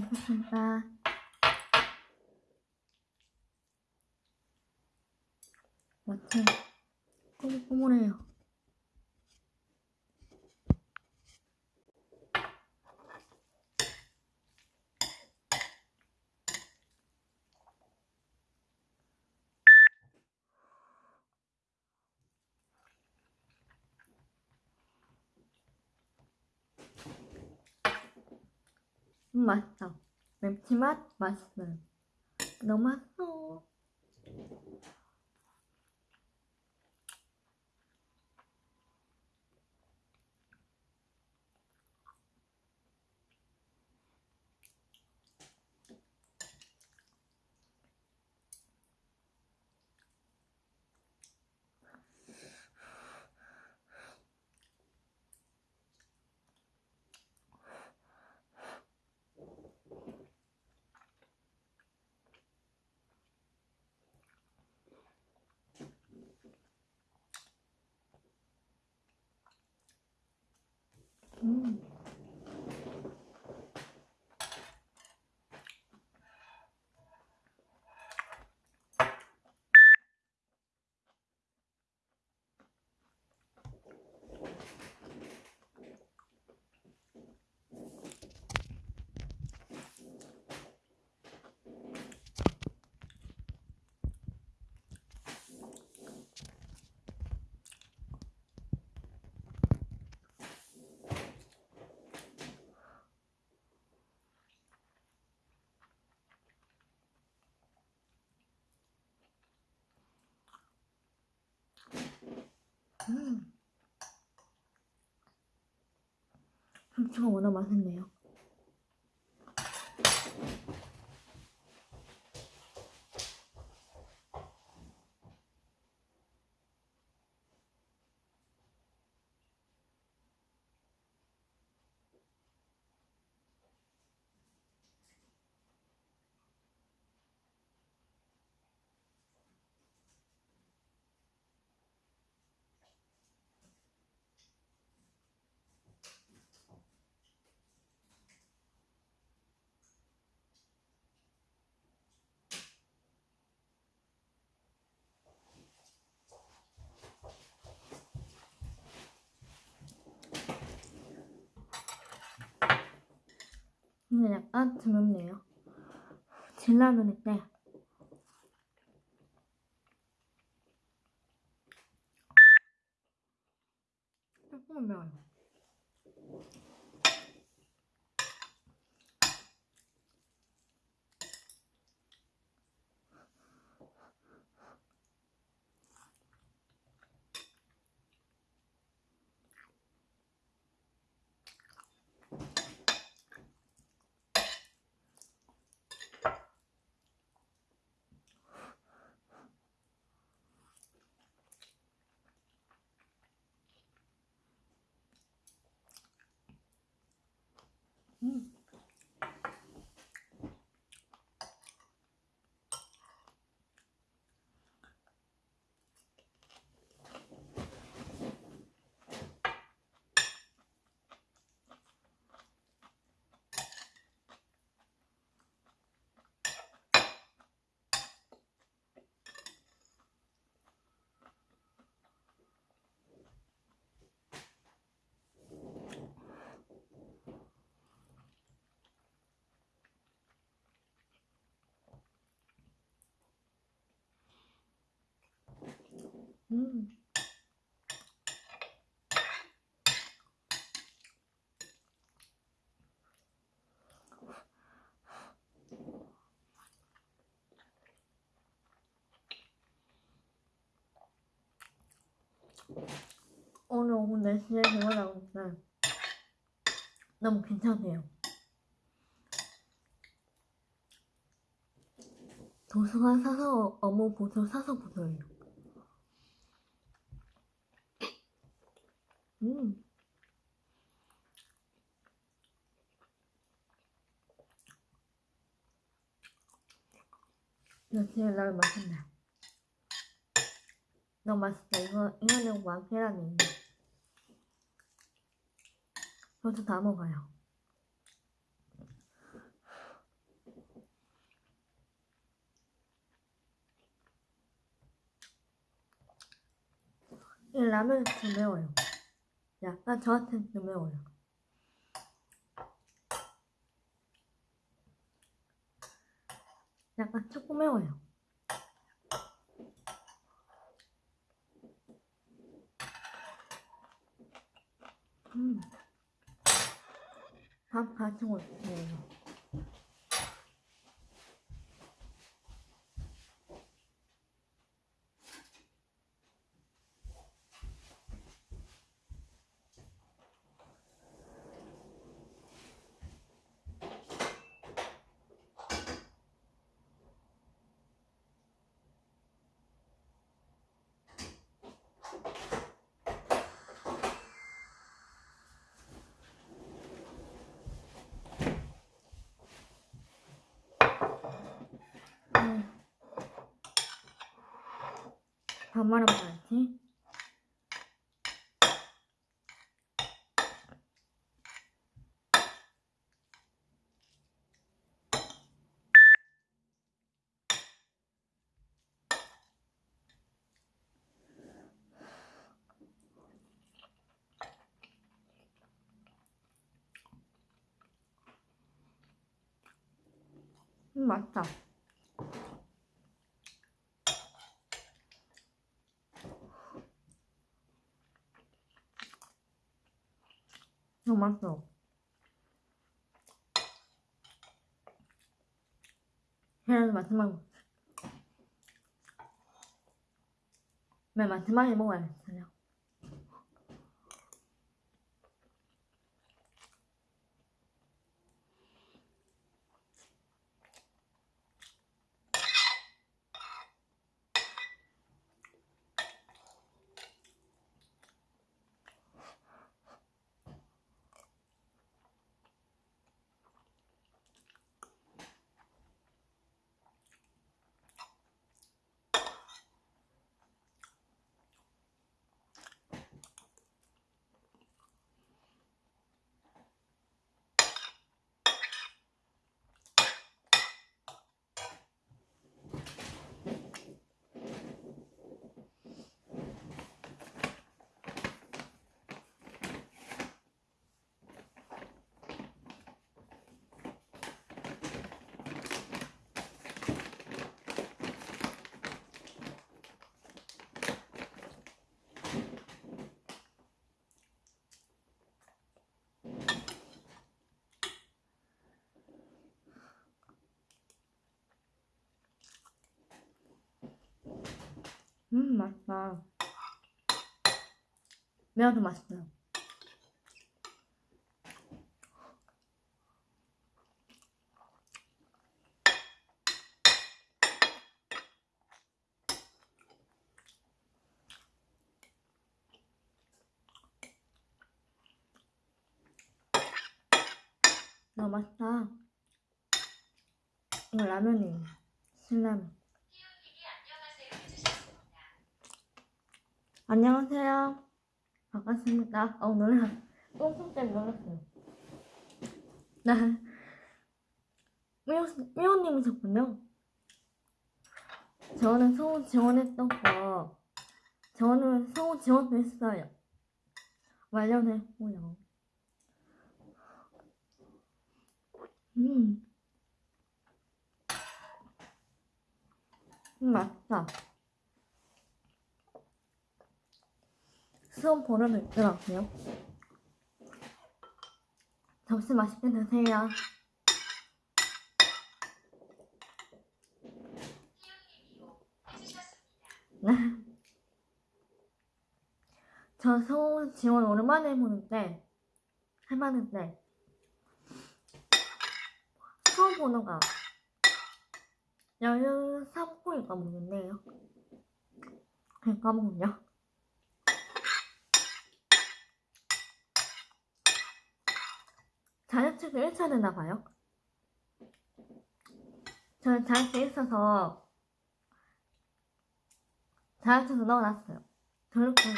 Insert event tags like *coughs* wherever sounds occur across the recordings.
맛있습니다. 마침 꼬물꼬물해요. 음, 맛있어. 맵지만 맛있어요. 너무 맛있어. 엄청 워낙 맛있네요. 근데 약간 드럽네요. 진라면인데 조금 매워요. 음. 음. 오늘 오후 4시에 개원하고 있어요. 너무 괜찮네요. 도서관 사서 어묵 보소 사서 보소요. 음. 나 진짜 나 맛있네. 너무 맛있다. 이거, 이거는 왕 계란이. 벌써 다 먹어요. 이 라면이 좀 매워요. 약간 저한테는 좀 매워요. 약간 조금 매워요. 음. 밥 같이 먹어요. 음. 밥 말아 먹어야지. 음. 너무 맛있어. 계란 마지막. 맨 마지막에 먹어야겠어요. 음, 맛있다. 매워도 맛있어요. 너무 맛있다. 이거 라면이에요. 신라면. 안녕하세요. 반갑습니다. 어, 놀라. 똥손 때문에 놀랐어요. 나, 미호, 미호님이셨군요. 저는 성우 지원했던 거, 저는 성우 지원도 했어요. 완료했고요. 음. 음, 맛있다. 수업 보러도 있더라고요. 점심 맛있게 드세요. 네. *laughs* 저 서울 지원 오랜만에 해보는데, 해봤는데, 수업 번호가 13호일까 모르겠네요. 그냥 까먹었냐? 자격증을 1차 냈나봐요. 저는 자격증 있어서 자격증도 넣어놨어요. 등록증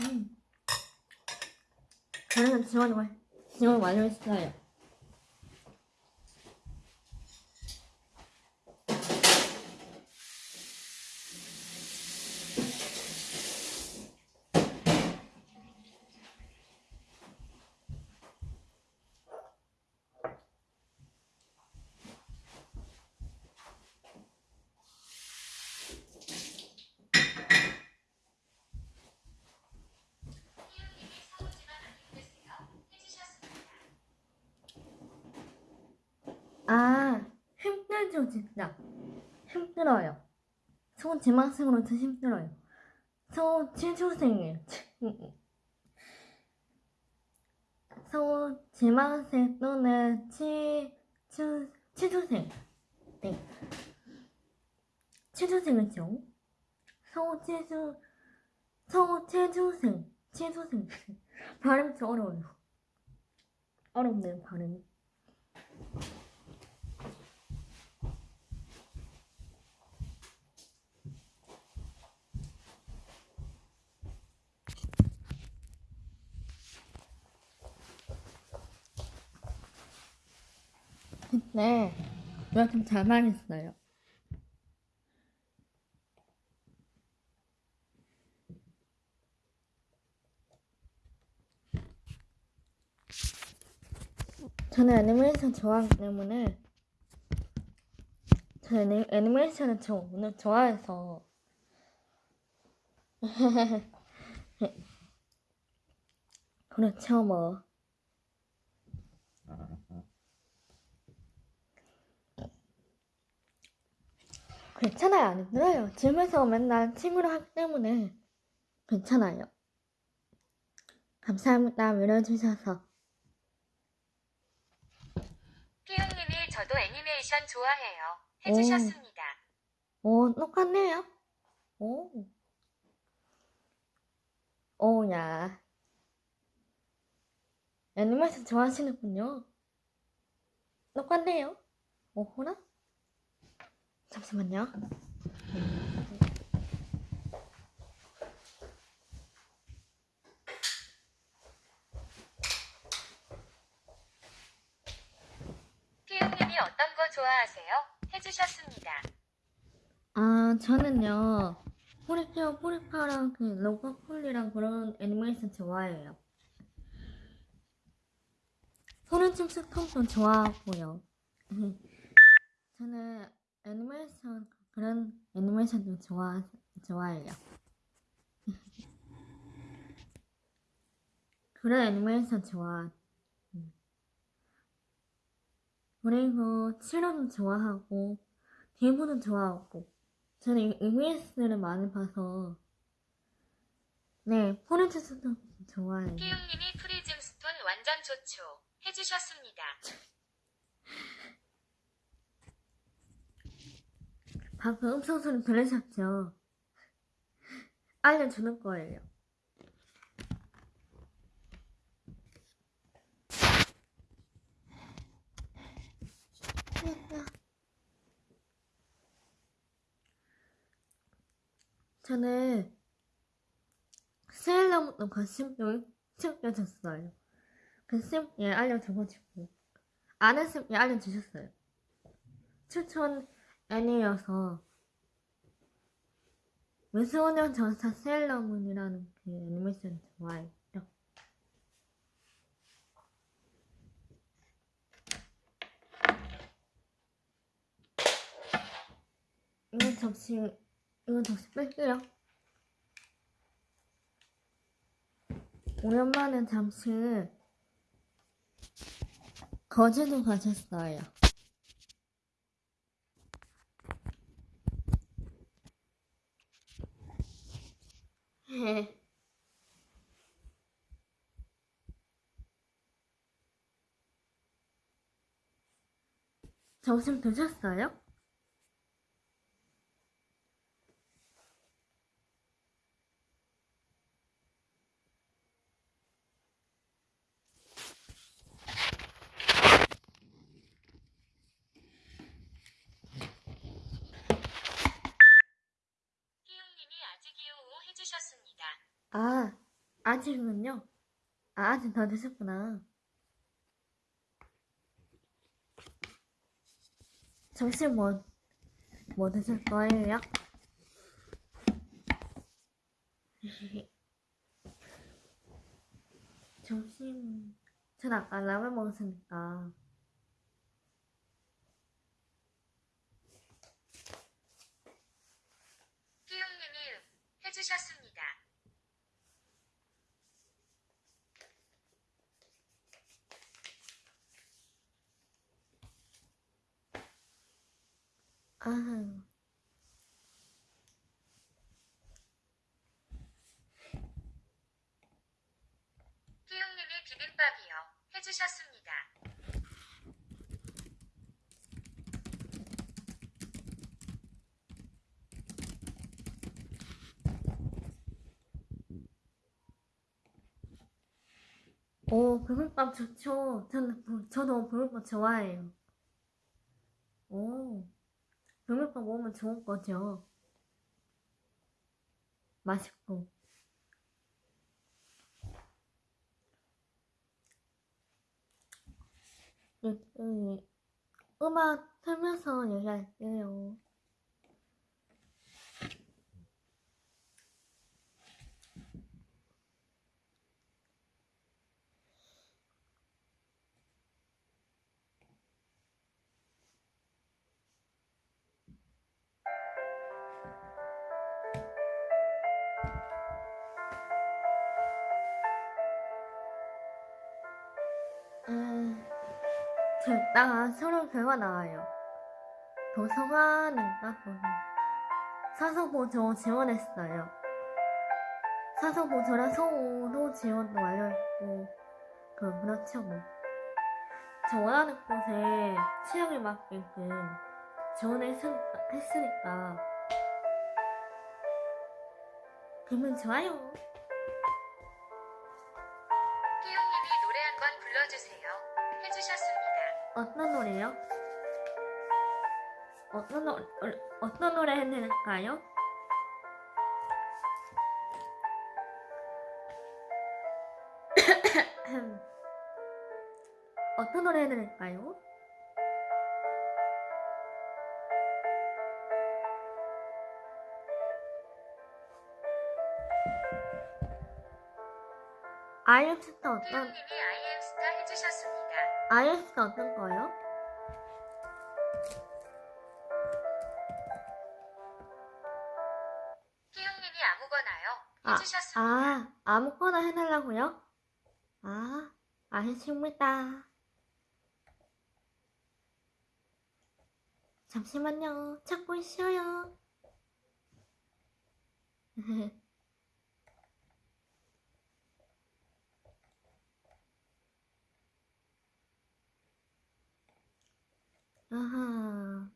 음. 저는 지원, 지원 완료했어요. 아, 힘들죠, 진짜. 힘들어요. 저 지망생으로 더 힘들어요. 저 취준생이에요. 저 지망생 또는 취준, 취준생. 네. 취준생이죠. 저 취준, 저 취준생. 취준생. 발음이 좀 어려워요. 어렵네요, 발음이. 내가 좀잘 말했어요. 저는 애니메이션 좋아하기 때문에 저는 애니- 애니메이션을 저 오늘 좋아해서. *laughs* 그렇죠 뭐 괜찮아요 안 힘들어요 집에서 맨날 친구를 하기 때문에 괜찮아요 감사합니다 밀어주셔서 피용님이 저도 애니메이션 좋아해요. 해주셨습니다. 오, 똑같네요. 오. 오야. 애니메이션 좋아하시는군요. 똑같네요. 오호라? 잠시만요. 피용님이 어떤 거 좋아하세요? 해주셨습니다. 아, 저는요. 포리피어 포리파랑 그 로버폴리랑 그런 애니메이션 좋아해요. 소리춤 스톰도 좋아하고요. *laughs* 저는 애니메이션 그런 애니메이션도 좋아 좋아해요. *laughs* 그런 애니메이션 좋아. 음. 그리고 치료도 좋아하고 대부도 좋아하고 저는 EBS를 많이 봐서 네 포렌트스도 좋아해요. 피용님이 프리즘 스톤 완전 좋죠. 해주셨습니다. *laughs* 방금 음성 소리 들으셨죠? 알려주는 거예요. 저는 세일러문도 관심을 챙겨줬어요. 예, 알려줘가지고. 아는 쌤, 예, 알려주셨어요. 추천 애니여서 미소년 전사 세일러문이라는 그 애니메이션 좋아해요. 이건 접시, 이건 접시 뺄게요. 오랜만에 잠시 거제도 가셨어요. 점심 드셨어요? 피용님이 아직이요 해주셨습니다. 아, 아직은요? 아, 아직 더 드셨구나. 점심 뭐, 뭐 드실 거예요? *laughs* 점심, 전 아까 라면 먹었으니까. 피용님이 해주셨습니다. 아, 희웅님이 비빔밥이요. 해주셨습니다. 오, 비빔밥 좋죠. 저는, 부- 저도 비빔밥 좋아해요. 오, 비빔밥 먹으면 좋은 거죠. 맛있고. 음, 음, 음악 틀면서 얘기할게요. 서로 결과 나와요. 도서관인가 보네. 사서보조 지원했어요. 사서보조랑 성우도 지원도 완료했고, 그, 그렇죠 뭐. 저 원하는 곳에 취향에 맞게끔 지원했으니까, 했으니까, 기분 좋아요. 희웅님이 노래 한 번 불러주세요. 해주셨습니다. 어떤 노래요? 어떤 노래, 어떤 노래 해드릴까요? *coughs* 어떤 노래 해드릴까요? 아이엠스타 어떤, 아이엠스타 어떤 거요? 희웅님이 아무거나요. 아, 해주셨습니다. 아, 아무거나 해달라고요? 아, 알겠습니다. 잠시만요. 찾고 있어요. *laughs* 아하.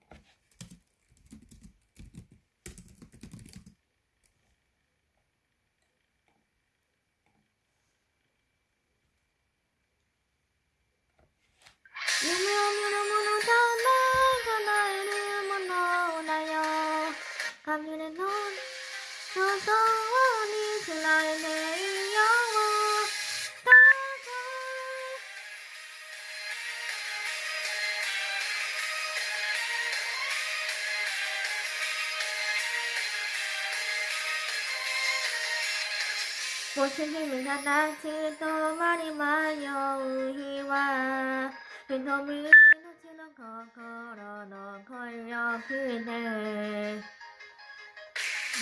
무슨 힘을 하나치도 말이 마요 우희와 빈도미 놓치는 거 걸어 너 걸려 그대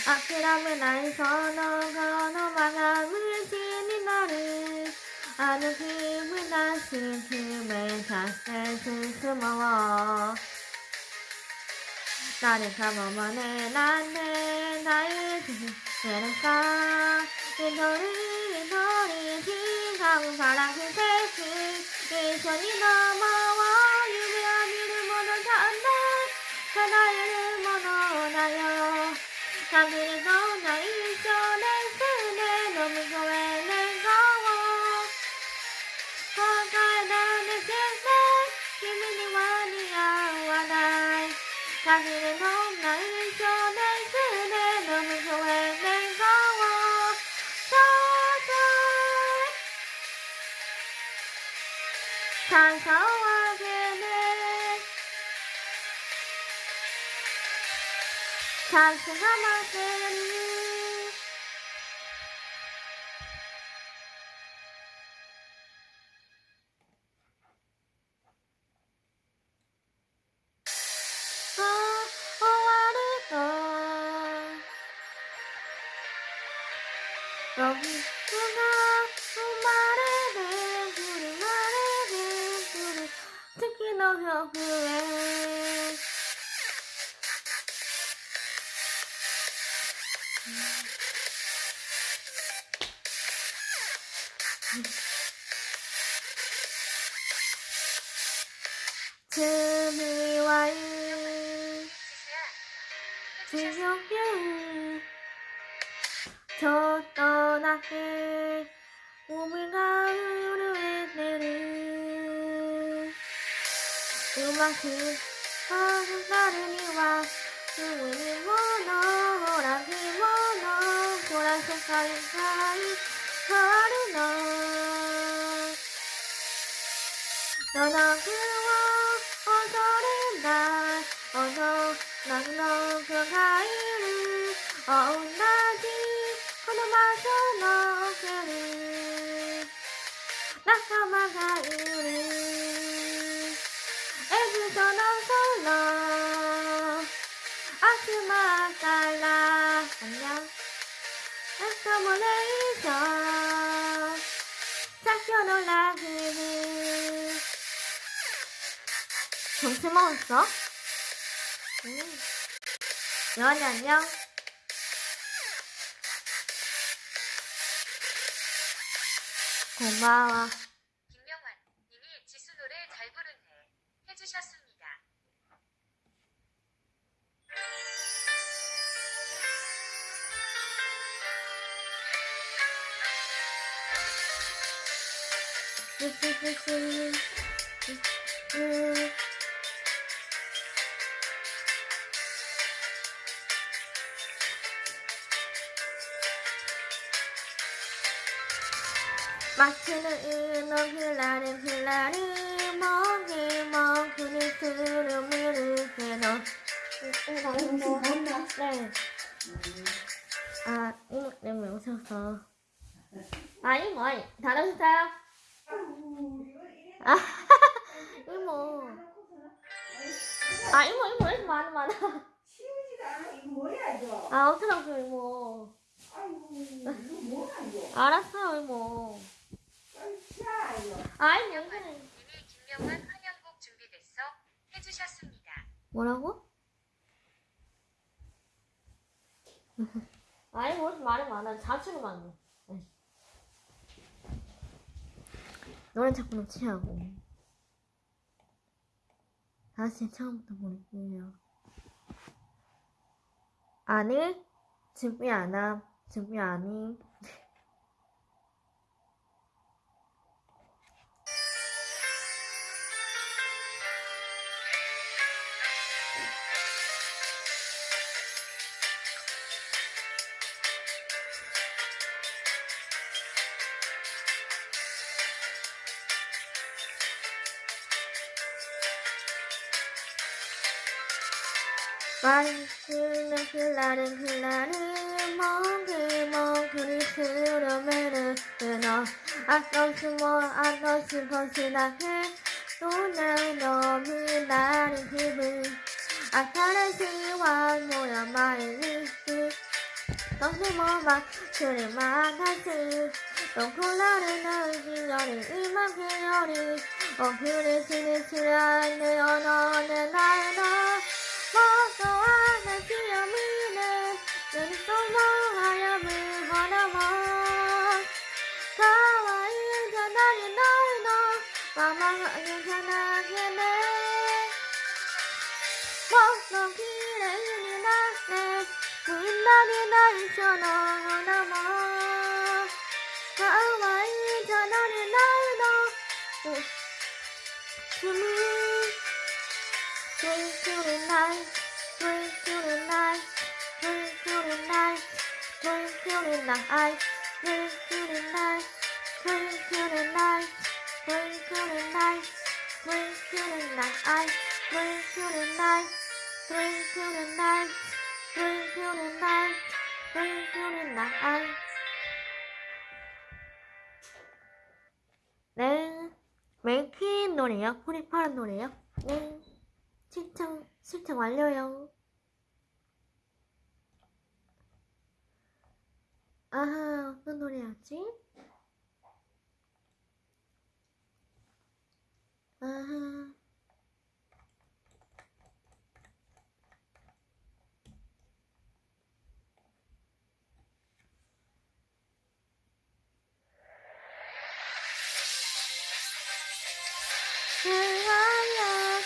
아끼라면 나에서 너가 너망함을 지니 너를 아는 힘을 다시 힘에 닿을 스스머워 나를 가 만해 난내 나의 되는가 이 소리 이 소리 지가운 사랑 그 대신 이 손이 넘어와 유명한 이름 모두 다 안다 하나의 모두 나요 당신에 사랑 その風を踊れないおのなの子がいる。同じこの場所の距離仲間がいる。エジプトの空集まったら早にゃ仲間レイション最強のラグビー 점심 먹었어? 응. 여한이 안녕. 고마워. 자취를 많네 네. 노래 자꾸 놓치라고. 다시 처음부터 볼게요. 아니 준비 안 함. 준비 아님 ふらるもぐもぐすろめるの。あとすもあとすもしだけどなのむなりひぶあたらしいわンもやまいにとてもまくるまたすどこられないより今日より。おふれしにしらんでおのねないの。もっと話を見人々は歩むものもかわいじゃないのままはゆゃなけねもっとれ麗になってみんなに内緒のものもかわいじゃないのうつむつくれない light. 네, 메이키 노래요? 프리파란 노래요? 네. 신청, 신청 완료요. 아, 어떤 노래였지? 아, 사랑야,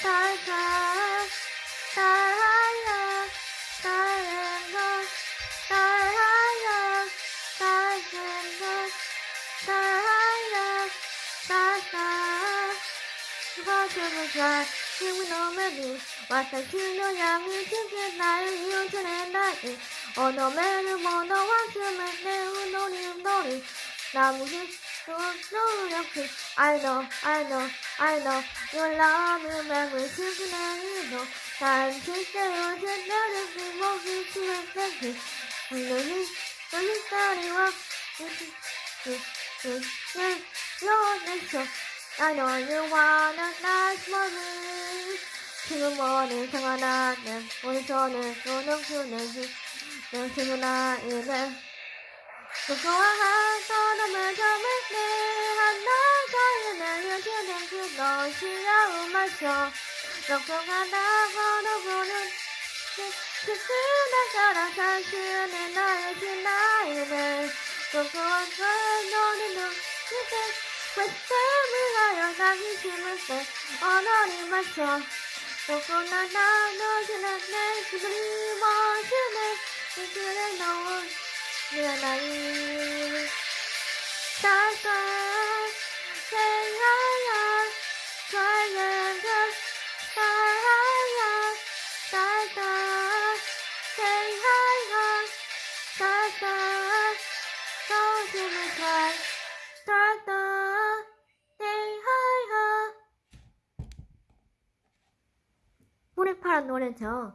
사랑, 사랑. 수고춤을 잘 힘을 넘으니 왔다 신호양이 지게 나를 이웃을 나이 언어매를 모두 왔으면 내 운동이 놀이 나무는 노력해 I know I know I know Your love will never see 나이도 난 실제로 제대로 목이 치면 되지 너는 너는 딸이와 요내서 I know you wanna nice moment 지금 머리 상하나는 우리 손을 노력주는 내 지금 나이는 무거워한 너는 점을 내한 나가야 내려 주는 그 너 시야 마셔 럭럭하다 걸어보는 그스나 사실은 나의 지나이는 무거운 걸 너는 눈빛에 외침을 하여 나기 힘을 때 언어리 마셔 누구나 나 너지는 내 기분이 멋지네 이 길을 넣은 내 나이 살살 노래죠.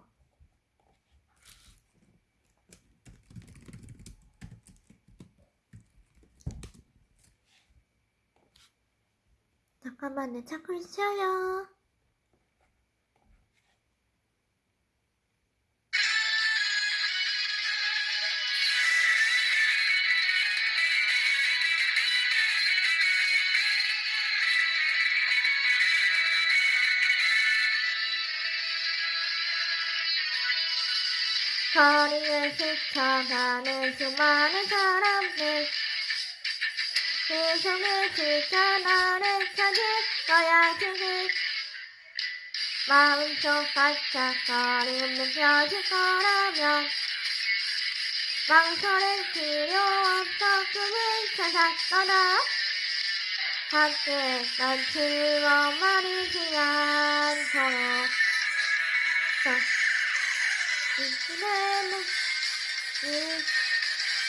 잠깐만요. 찾고 있어요. 거리를 스쳐가는 수많은 사람들. 그 속에 지쳐 너를 찾을 거야 지금. 마음속 반짝거림 느껴질 거라면 망설일 필요 없어 꿈을 찾아 떠나. 함께 난 즐거운 말이지 않도록 이제는 이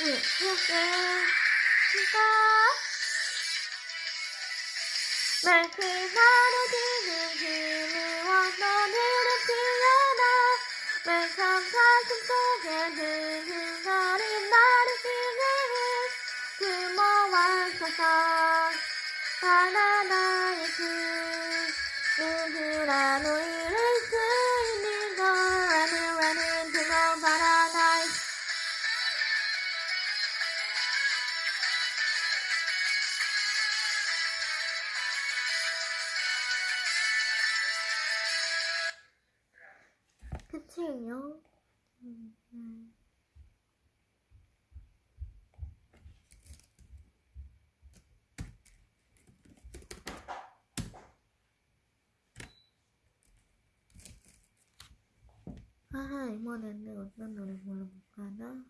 이렇게 날 그대로 지금 힘이와 너를 피어나 멜참 가 끝이에요. 음, 음. 하하, 이번에는 어떤 노래 불러볼까나?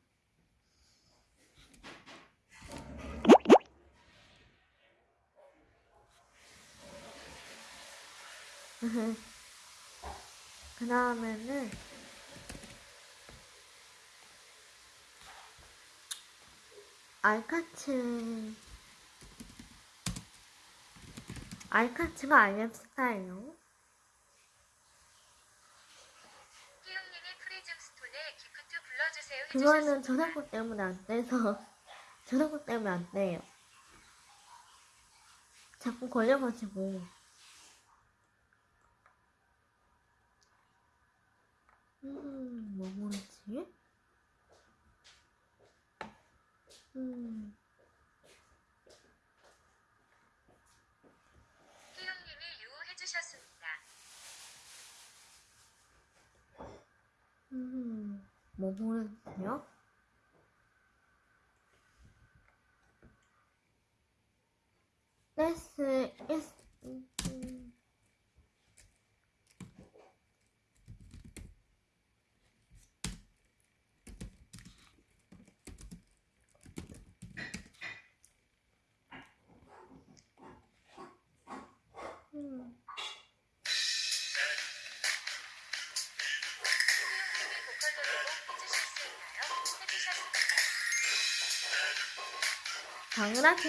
*laughs* 그 다음에는 알카츠 알카츠가 알렵스타예요. 그거는. 저작권 때문에 안 돼서 *laughs* 저작권 때문에 안 돼요. 자꾸 걸려가지고. 음, 뭐 모르지? 음, 희웅님이 유해주셨습니다. 음, 뭐 모르세요? 당연하죠.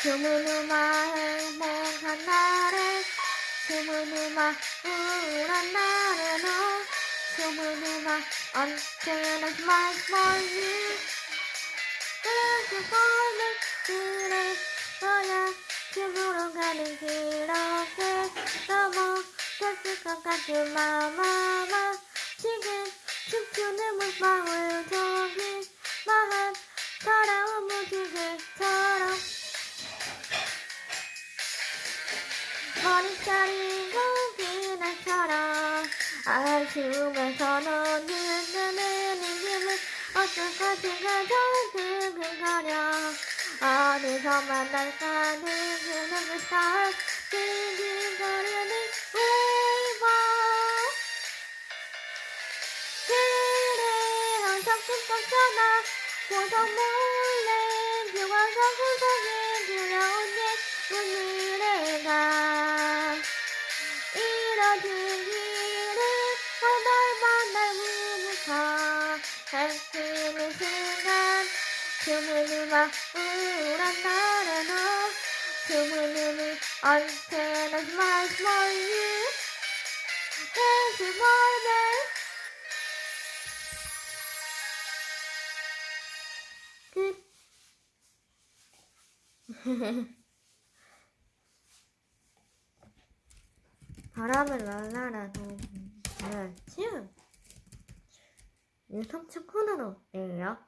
주문우마 행복한 날에 주문우마 우울한 날에 너 주문우마 언제나 smile for you 그렇게 보는 그래 너야 집으로 가는 길어게 너무 됐을 것 같은 마마마 춤추는 물방울 저기 마한 돌아온 무지개처럼 머리카락이 고기날처럼 아쉬움에서 너는 눈은 힘을 어쩔 것인가 두근거려 어디서 만날까 누구는 그 스타일 징징거리는 꿈꿨잖아. 보석 몰래 비와서 구석에 두려운 내 오늘의 이뤄진 길을 하날 만날 후부터 펼치는 순간. 주문음악 우울한 날에 너 주문음이 언제나 smile for you Thank you for *laughs* 바람을 날라라도 뭐였지? 유성층 코너로 예요.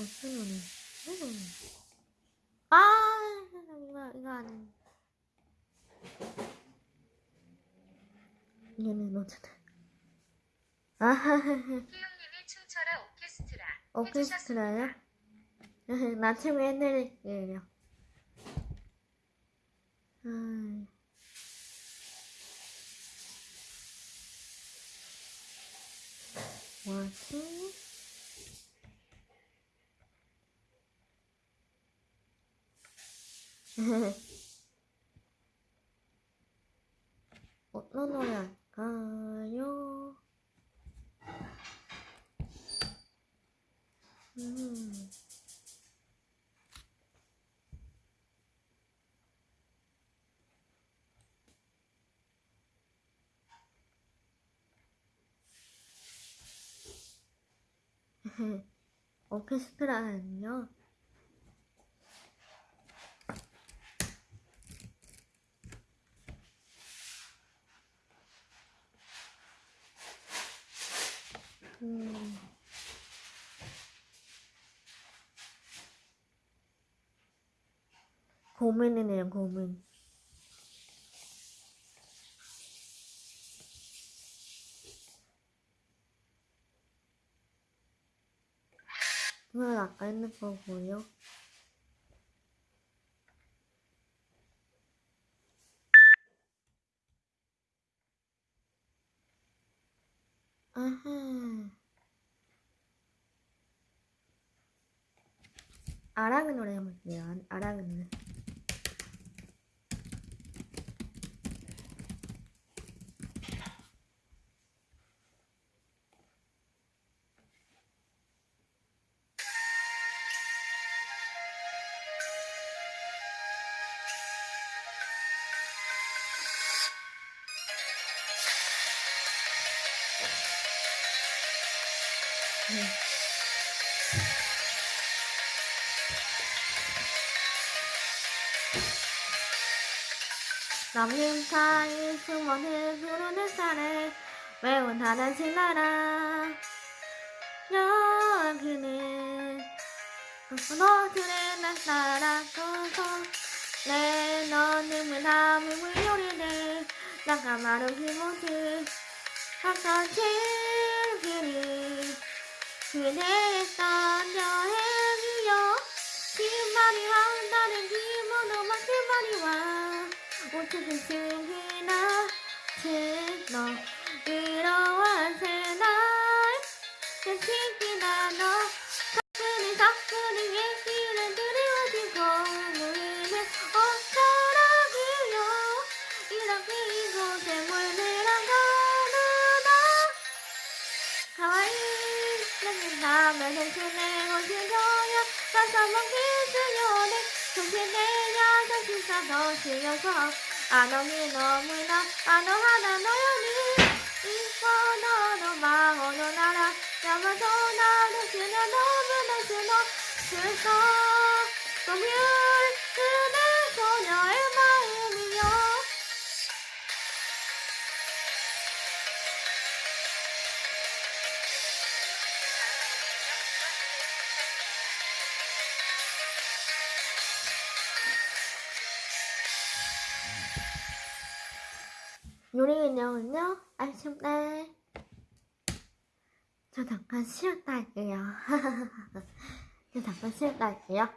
어떤 노래? 음. 아, 이거, 이거 아니. 얘는 노트다. 아하하하. 희용님이 춤춰라 오케스트라. 오케스트라요? 나중에 해드릴게요. 아. 뭐지? *laughs* 어떤 노래 할까요? 음. 오케스트라는요? 음. 고민이네요, 고민. 했는 거고요. 아하. 아랑의 노래 해볼게요. 아- 아랑의 노래. 남님 사이 숨어는 부르는 햇살에 매운 하나씩 날아 여기는 너들의 날 따라서서 내 너는 문함을 나가 마루 힘없이 항상 즐기니 그대였던 여행이여 기말이 한다는 기분으만 기말이 와 어떻게 숨기나 제너 이러한 새날 계시기나 너 가끔은 가끔은 얘기를 들이워지고 우리는 어쩌라고요? 이렇게 이곳에 물들어 가는 나 가와이 나는 다음에 해주네 어디서야 가서 먹기주요네 정신내야 정신사도 실려서 안 오니 너무나 안 오하나 너연이 이거 너도 마오노 나라 야마도 나도 그냥 너무나 수 요리는요, 아쉽네. 저 잠깐 쉬었다 할게요. *laughs* 저 잠깐 쉬었다 할게요.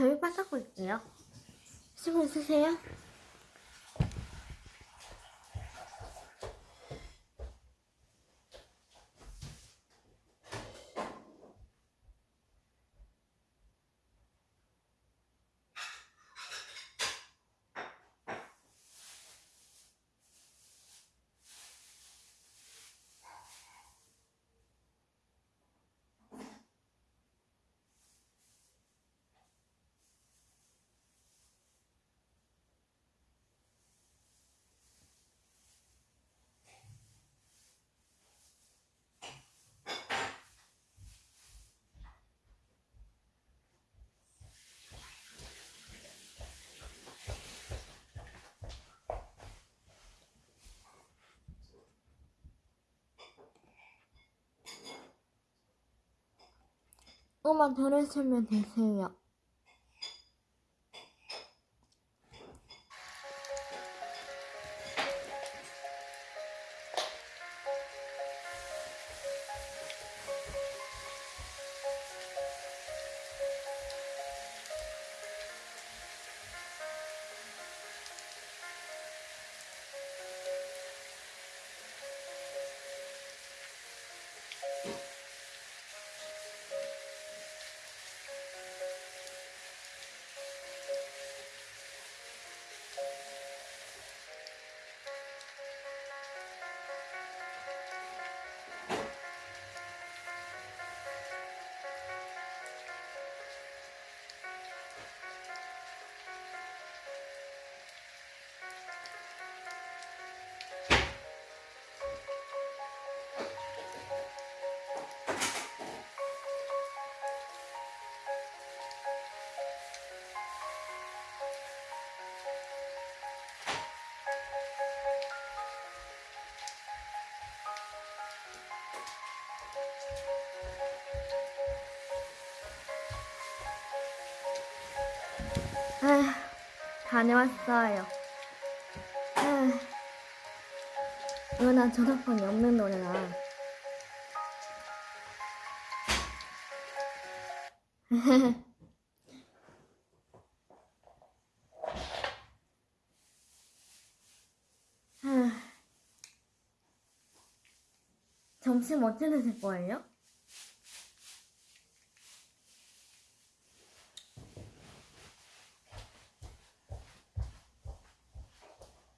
저희 빨 닦고 있게요. 수고 있으세요. 음악 들으시면 되세요. 다녀왔어요. 아휴, 이거 난 저작권이 없는 노래라. 점심 어떻게 드실 거예요?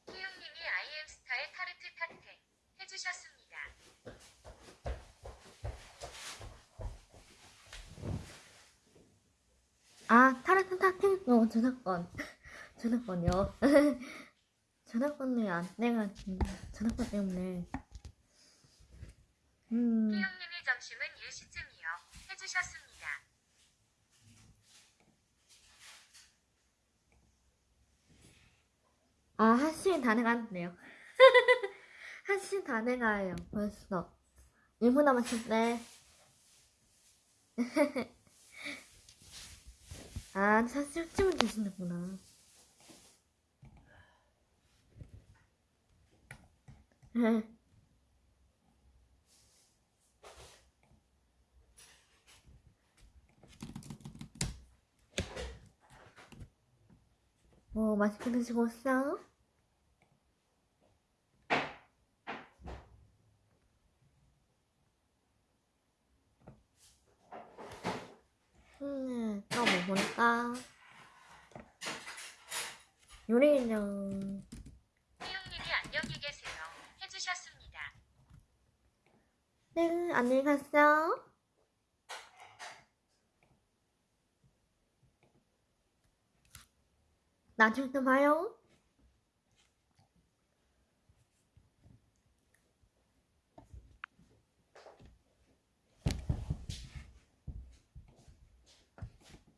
희영님이 아이엠스타의 타르트 탁택 해주셨습니다. 저작권. 저작권요. 전화번호에 안 내가지고 전화번 때문에 음 희영님이 점심은 10시쯤이요. 해주셨습니다. 아, 한시다 돼가는데요. *laughs* 한시다 돼가요, 벌써. 1분 남았을 때. 아, 사실쯤은 되시는구나. *laughs* 뭐, 맛있게 드시고 있어? 음, 또뭐 볼까? 요리 인형. 희영님이 안녕히 계세요. 해주셨습니다. 네, 안녕히 갔어. 나중에 또 봐요.